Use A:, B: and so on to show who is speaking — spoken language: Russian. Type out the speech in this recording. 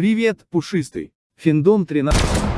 A: Привет, пушистый. Финдом 13.